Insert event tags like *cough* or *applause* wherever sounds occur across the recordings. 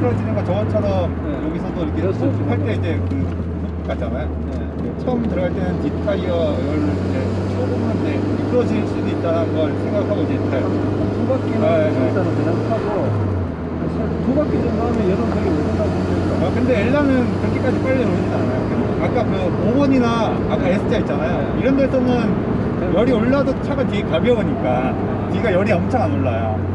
떨어지는 거 저번처럼 네. 여기서도 이렇게 그렇죠. 호흡 할때 이제 그 같잖아요. 네. 처음 들어갈 때는 뒷타이어를 이제 조금만 이제 미끄러질 수도 있다는 걸 생각하고 이제 타요. 두 바퀴는 아, 네, 네. 일단은 그냥 타고 두 바퀴 정도 하면 여름 되게 오른다고 보니까 아, 근데 엘라는 그렇게까지 빨리 오르진 않아요. 아까 그 5번이나 아까 S자 있잖아요. 이런 데서는 열이 올라도 차가 뒤에 가벼우니까 뒤가 열이 엄청 안 올라요.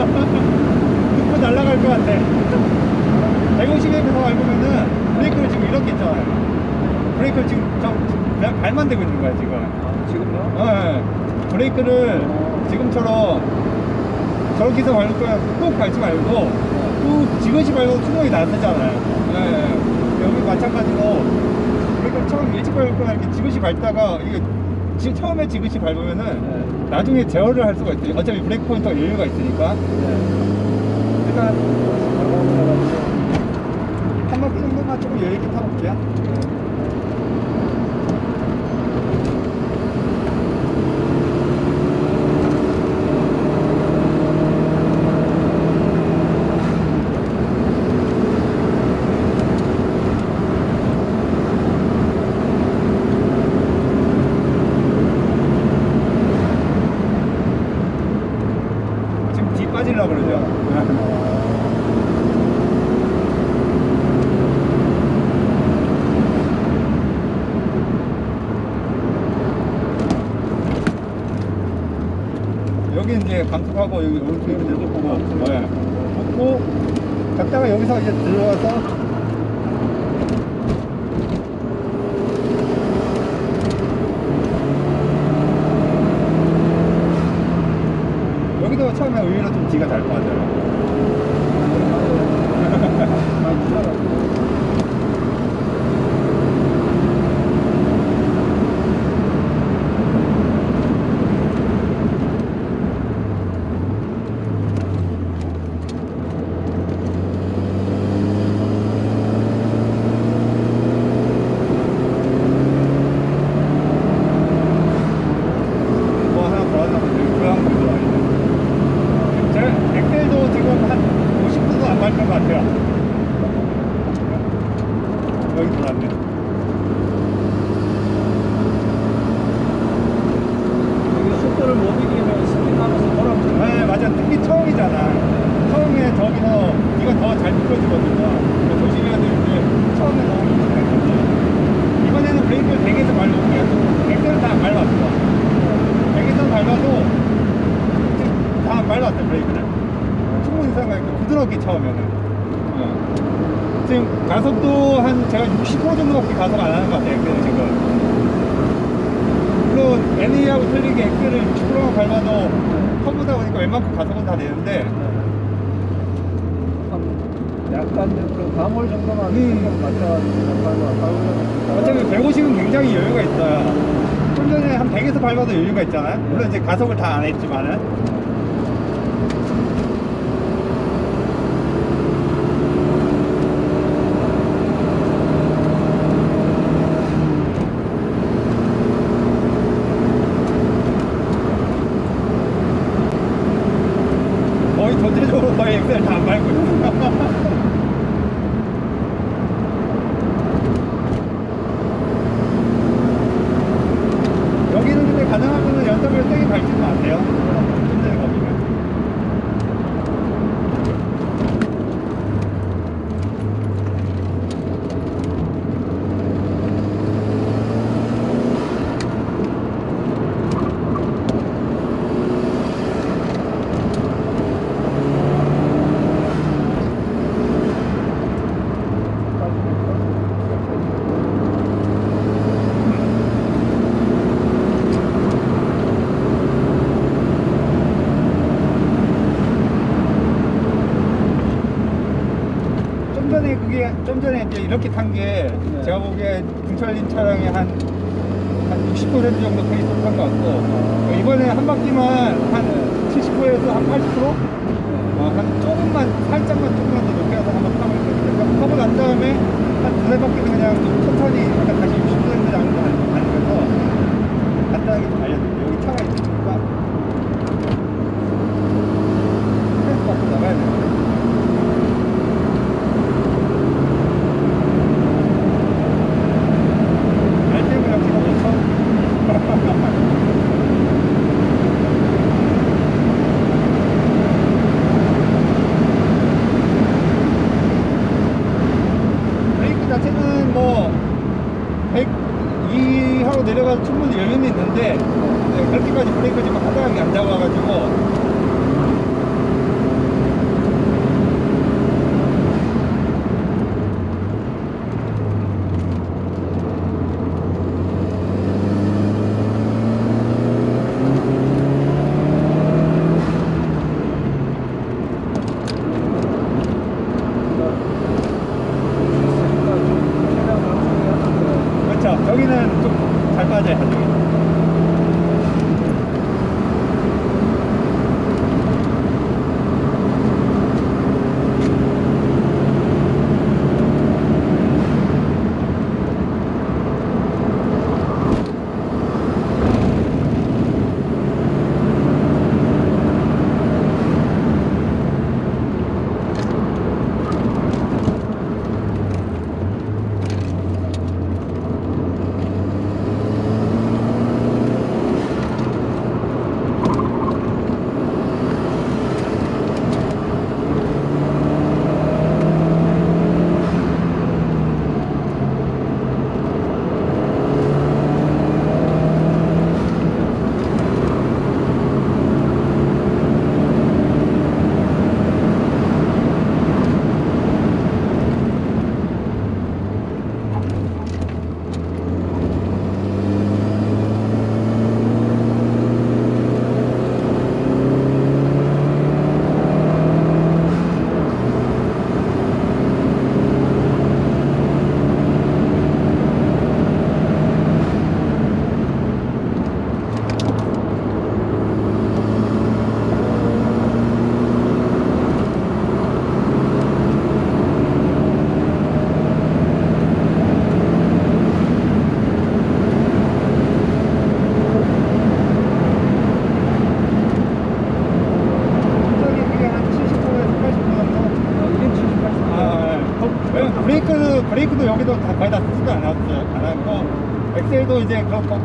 눕고 날아갈 것 같아. 150에서 밟으면은 브레이크를 지금 이렇게 있잖아요. 브레이크를 지금 저, 그냥 발만 대고 있는 거야, 지금. 아, 지금요? 예. 브레이크를 지금처럼 저기서 밟을 거야 꾹 밟지 말고 꾹 지그시 밟고 투명이 나서잖아요. 예. 여기 마찬가지로 브레이크를 처음 일찍 밟을 거야 이렇게 지그시 밟다가 이게 지, 처음에 지그시 밟으면은 네. 나중에 제어를 할 수가 있어요. 어차피 브레이크 포인트가 여유가 있으니까. 네. 일단 나가고 한 정도만 조금 여유 있게 타볼게요. 빠지려고 그러죠. *laughs* 여기 이제 감속하고 여기 오른쪽에 이렇게 보고 네. 붙고 갔다가 여기서 이제 들어와서 여기도 처음에 의외로 좀 뒤가 잘 빠져요. 뭐 하나 더 하려면 여기 고향 들어와야 제 엑셀도 지금 한 50%도 안 밟힌 것 같아요. 여기 들어왔네. 여기 속도를 못 이기면 스피드하면서 돌아오죠. 네, 맞아. 특히 처음이잖아. 처음에 저기서 이건 더 잘 미끄러지거든요. 조심해야 되는데 처음에 너무 미끄러졌지. 이번에는 브레이크를 100에서 밟을게요. 엑셀은 다안 밟았어. 100에서 밟아도 지금 다안 밟았어, 브레이크를. 충분히 생각하니까 부드럽게 처음에는. 어. 지금 가속도 한 제가 60% 정도밖에 가속 안 하는 것 같아요, 엑셀은 지금. 물론 NA하고 틀리게 엑셀을 60%만 커브다 보니까 웬만큼 가속은 다 되는데 약간 그 가몰 정도만 음. 맞춰가지고 가고 어차피 150은 굉장히 여유가 있어요. 좀 전에 한 100에서 밟아도 여유가 있잖아요. 물론 이제 가속을 다 안 했지만은. 거의 전체적으로 거의 엑셀 다 안 밟고 있어요. 여기는 근데 가능하면 연습을 세게 밟지는 마세요. 힘든 거기는. 좀 전에 그게 좀 전에 이제 이렇게 탄게 네. 제가 보기에 등철린 차량의 한한 60% 정도 페이스로 탄것 같고 이번에 한 바퀴만 한 70%에서 한 80%? 어, 한 조금만 살짝만 조금만 더 높게 가서 한번 거예요. 타고 난 다음에 한 두세 바퀴는 그냥 좀 천천히 다시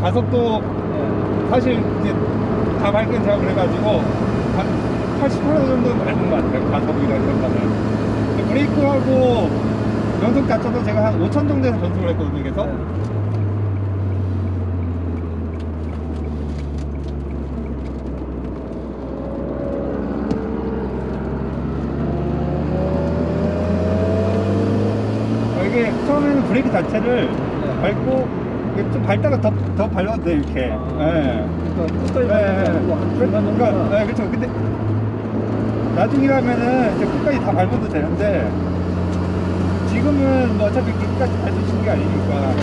가속도 사실 이제 다 밟긴 제가 그래가지고 한 80% 정도 밟은 것 같아요. 가속이나 이런 거는. 브레이크하고 연속 자체도 제가 한 5천 정도에서 전속을 했거든요. 그래서 어, 이게 처음에는 브레이크 자체를 밟고 이게 좀 밟다가 더, 더 밟아도 돼 이렇게. 예. 그러니까 끝까지 한 중간 그러니까, 네, 그렇죠. 근데 나중이라면은 이제 끝까지 다 밟아도 되는데 지금은 뭐 어차피 끝까지 밟으시는 게 아니니까.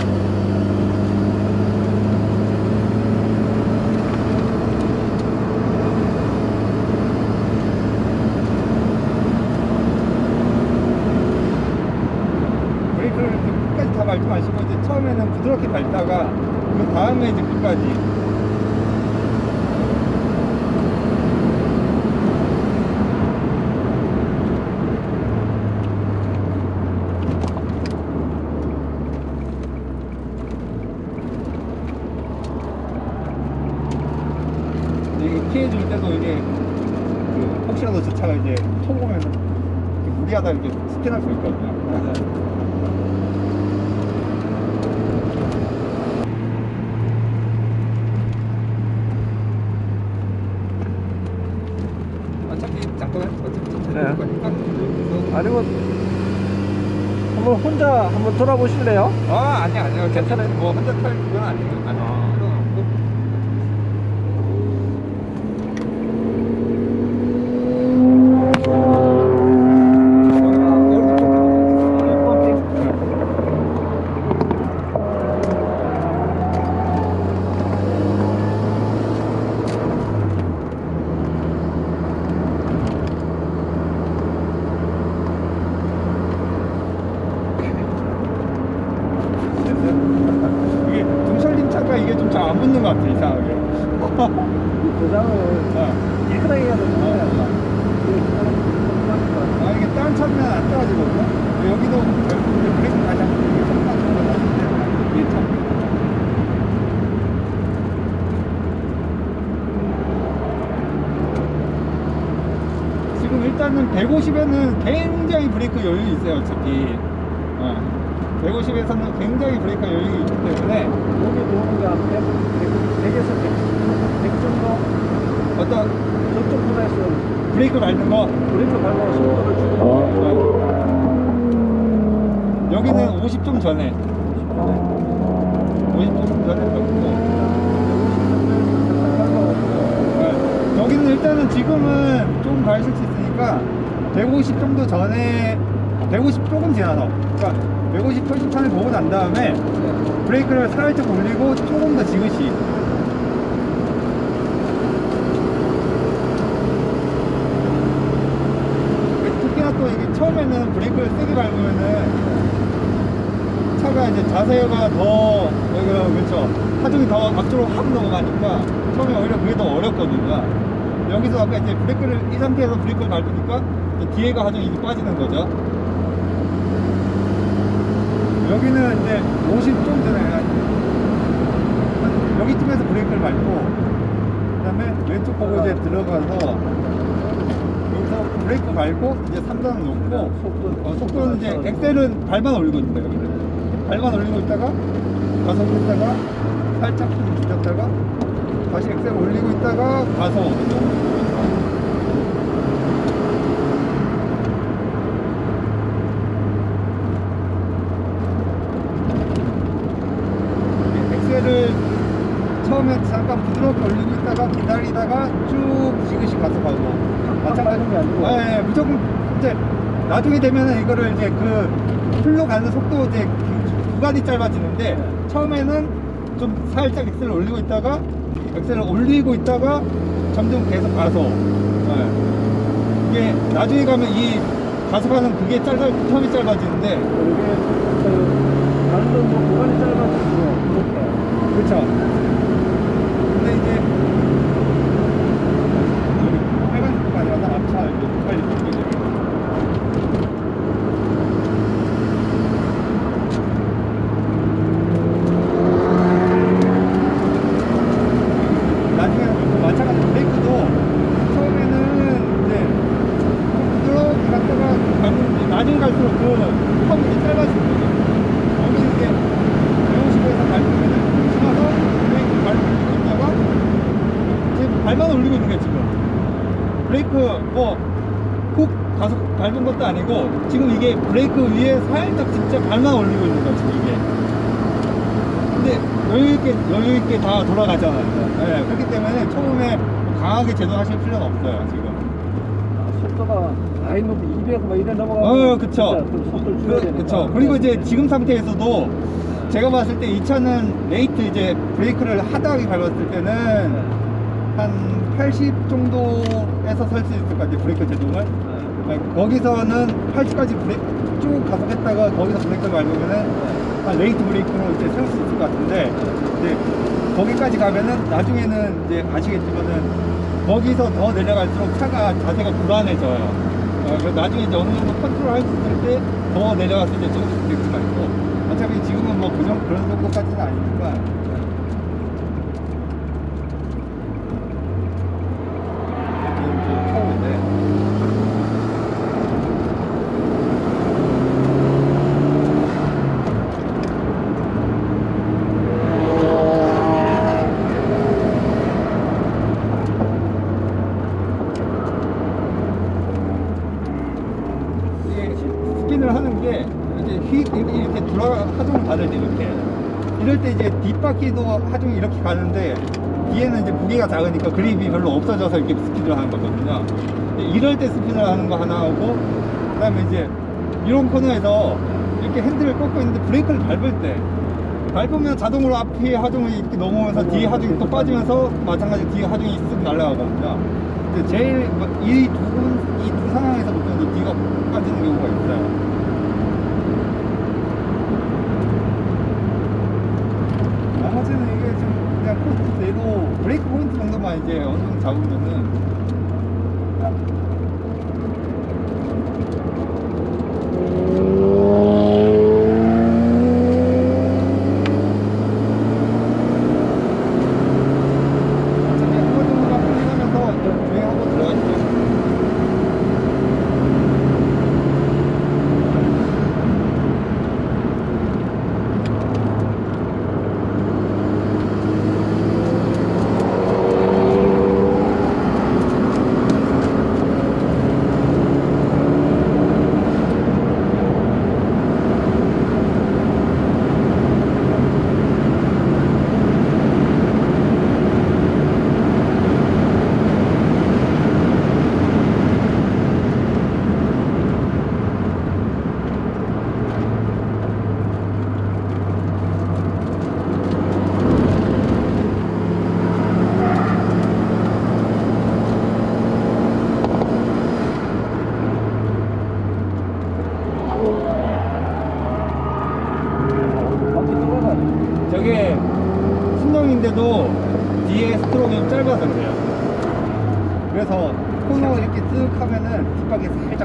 브레이크를 이렇게 끝까지 다 밟지 마시고 이제 처음에는 부드럽게 밟다가 그 다음에 이제 끝까지 피해줄 때도 이게 그 혹시라도 저 차가 이제 통 오면 무리하다 이렇게 스캔할 수 있거든요 *laughs* 잠깐만 어차피 네. 거니까 그래서 아니면 한번 혼자 돌아보실래요? 아 아니야 아니야 괜찮아요. 뭐 혼자 탈 그건 아니에요. 아니요 필요는 없고 이 도장을 어. 깨끗하게 해야 되는 거야. 아 이게 다른 차면 안 떨어지거든요. 여기도 이제 브레이크 다시 한번 이렇게 손만 잡고 다시 이게 참. 지금 일단은 150에는 굉장히 브레이크 여유 있어요 어차피. 어. 150에서는 굉장히 브레이크 여유 있기 때문에 여기 도는 게 100, 100 에서 100, 100 정도 어떤 저쪽 분에서 브레이크 밟는 거 브레이크 밟고 속도를 주는 어. 여기는 50 좀 전에 50좀 전에 밟고 네. 여기는 일단은 지금은 좀 가실 수 있으니까 150 정도 전에 150 조금 지나서 그러니까 150 표시판을 보고 난 다음에 브레이크를 살짝 올리고 조금 더 지그시. 특히나 또 이게 처음에는 브레이크를 세게 밟으면은 차가 이제 자세가 더 여기가 그렇죠. 하중이 더 앞쪽으로 확 넘어가니까 처음에 오히려 그게 더 어렵거든요 여기서 아까 이제 브레이크를 이 상태에서 브레이크를 밟으니까 뒤에가 하중이 이제 빠지는 거죠 여기는 이제 50 좀 전에 한 여기쯤에서 브레이크를 밟고 그 다음에 왼쪽 보고 이제 들어가서 여기서 브레이크 밟고 이제 3단을 놓고 속도, 어, 속도는 이제 엑셀은 발만 올리고 거예요. 여기는. 발만 올리고 있다가 가속을 했다가 살짝 좀 줄였다가 다시 엑셀 올리고 있다가. 이게 엑셀을 처음에 잠깐 부드럽게 올리고 있다가 기다리다가 쭉 지그시 가속하고 밟는 게 아니고. 예, 예, 무조건 이제 나중에 되면은 이거를 이제 그 풀로 가는 속도 이제 그 구간이 짧아지는데 처음에는 좀 살짝 엑셀을 올리고 있다가 엑셀을 올리고 있다가 점점 계속 가서 예. 이게 나중에 가면 이 가속하는 그게 짧아 텀이 짧아지는데 이게 그 밟는 뭐 구간이 짧아지고 그렇죠. 근데 이제 여기 빨간 구간이 와서 앞차 이렇게 빨리 바뀌죠. 나중에 마찬가지로 브레이크도 처음에는 이제 좀 부드럽게 갔다가 밟는데 나중에 갈수록 그 텀이 이제 짧아지는 거죠. 여기 이제 150에서 밟으면은 지나서 브레이크 밟고 있다가 지금 발만 올리고 있는 게 지금 브레이크 뭐훅 가속 밟은 것도 아니고 지금 이게 브레이크 위에 살짝 진짜 발만 올리고 있는 거야 지금 이게 근데 여유 있게 여유 있게 다 돌아가잖아요. 네, 그렇기 때문에 처음에 강하게 제동하실 필요는 없어요 지금. 속도가 많이 높이 200막 이래 넘어가고 어, 그쵸. 그 그. 그쵸. 그리고 이제 지금 상태에서도 제가 봤을 때 이 차는 late 이제 브레이크를 hard하게 밟았을 때는 한 80 정도에서 설 수 있을 것 같아요. 브레이크 제동을. 네, 거기서는 80까지 브레이크 쭉 가속했다가 거기서 브레이크를 밟으면은 한 late 브레이크로 이제 세울 수 있을 것 같은데 이제 거기까지 가면은 나중에는 이제 아시겠지만은 거기서 더 내려갈수록 차가 자세가 불안해져요. 어, 나중에 이제 어느 정도 컨트롤 할 수 있을 때 더 내려갔을 때 조금씩 브레이크가 있고 어차피 지금은 뭐 그정 그런 정도까지는 아니니까 지금 좀 처음인데 이게 스핀을 하는 게 이제 휙 이렇게, 이렇게 돌아 하중을 받을 때 이렇게 이럴 때 이제 뒷바퀴도 하중이 이렇게 가는데 뒤에는 이제 무게가 작으니까 그립이 별로 없어져서 이렇게 스핀을 하는 거거든요. 이럴 때 스핀을 하는 거 하나 하고 그 다음에 이제 이런 코너에서 이렇게 핸들을 꺾고 있는데 브레이크를 밟을 때 밟으면 자동으로 앞에 하중이 이렇게 넘어오면서 뒤에 하중이 또 빠지면서 마찬가지로 뒤에 하중이 쓱 날아가거든요. 제일 이두 이 두 상황에서 보통 뒤가 빠지는 경우가 있어요. 이제 어느 정도 잡으면은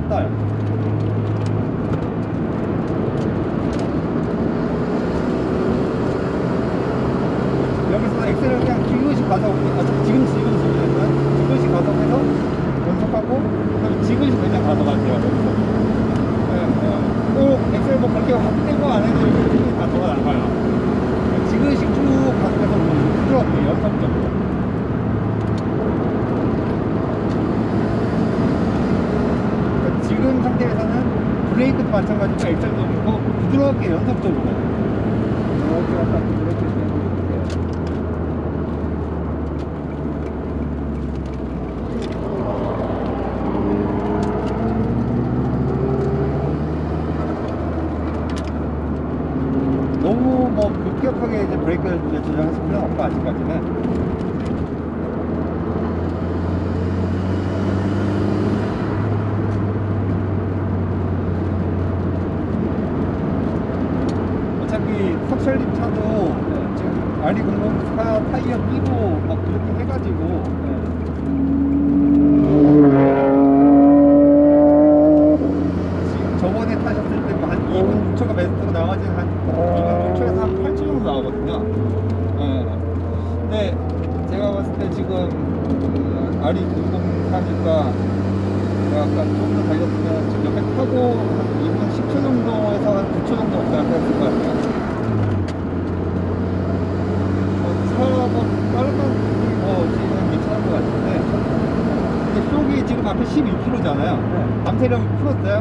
떠요. 여기서 엑셀을 그냥 지그시 가서 아, 지금 지금 지금 지그시 가서 해서 연속하고 그다음에 지그시 그냥 가서 가세요. 여기서. 네, 네. 꼭 엑셀 뭐 그렇게 확 떼고 안 해도 이렇게 다 돌아 나가요. 지그시 쭉 가서 부드럽게 연속적으로. 그러니까 지금 브레이크도 마찬가지고 엑셀도 그렇고 부드럽게 연속적으로. 이렇게 되고 이렇게. 너무 뭐 급격하게 이제 브레이크를 이제 조정하실 필요는 없고 아직까지는 어차피 석철립 차도 지금 RD004 타이어 끼고 막 그렇게 해가지고 지금 저번에 타셨을 때 뭐 한 2분 6초가 베스트로 나머지 한 2분 6초에서 한 8초 정도 나오거든요. 예. 근데 제가 봤을 때 지금 그 RE 004니까 제가 아까 좀더 달렸으면 지금 옆에 타고 한 2분 10초 정도에서 한 9초 정도 왔다 갔다 했을 것 같아요. 어, 차가 빠른 뭐 지금 괜찮은 것 같은데 근데 속이 지금 앞에 11km잖아요. 네. 밤새력 풀었어요?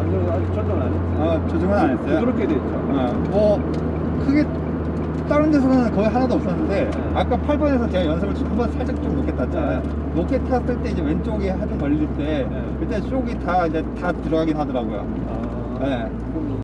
아니, 아직 조정 안 했지. 아, 조정은 안 했어요? 부드럽게 됐죠. 어, 뭐 크게 다른 데서는 거의 하나도 없었는데 네. 아까 8번에서 제가 연습을 한번 살짝 좀 높게 탔잖아요. 높게 탔을 때 이제 왼쪽에 하좀 걸릴 때 네. 그때 쪽이 다 이제 다 들어가긴 하더라고요. 아, 네.